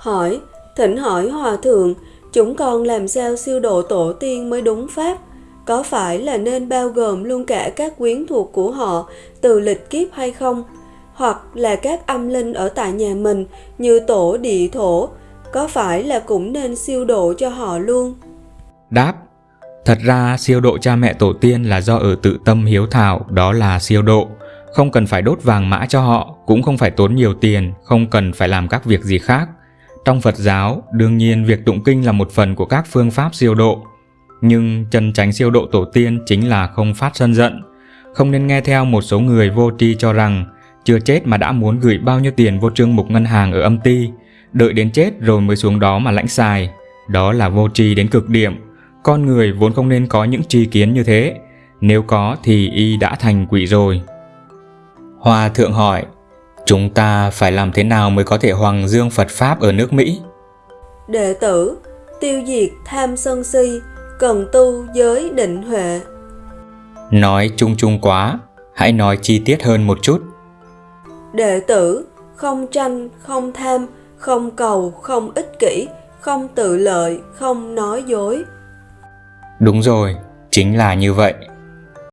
Hỏi, thỉnh hỏi hòa thượng, chúng con làm sao siêu độ tổ tiên mới đúng pháp? Có phải là nên bao gồm luôn cả các quyến thuộc của họ từ lịch kiếp hay không? Hoặc là các âm linh ở tại nhà mình như tổ địa thổ, có phải là cũng nên siêu độ cho họ luôn? Đáp Thật ra siêu độ cha mẹ tổ tiên là do ở tự tâm hiếu thảo, đó là siêu độ. Không cần phải đốt vàng mã cho họ, cũng không phải tốn nhiều tiền, không cần phải làm các việc gì khác. Trong Phật giáo, đương nhiên việc tụng kinh là một phần của các phương pháp siêu độ. Nhưng chân tránh siêu độ tổ tiên chính là không phát sân giận. Không nên nghe theo một số người vô tri cho rằng chưa chết mà đã muốn gửi bao nhiêu tiền vô trương mục ngân hàng ở âm ty, đợi đến chết rồi mới xuống đó mà lãnh xài. Đó là vô tri đến cực điểm. Con người vốn không nên có những tri kiến như thế. Nếu có thì y đã thành quỷ rồi. Hòa thượng hỏi, chúng ta phải làm thế nào mới có thể hoàng dương Phật Pháp ở nước Mỹ? Đệ tử, tiêu diệt tham sân si, cần tu giới định huệ. Nói chung chung quá, hãy nói chi tiết hơn một chút. Đệ tử, không tranh, không tham, không cầu, không ích kỷ, không tự lợi, không nói dối. Đúng rồi, chính là như vậy.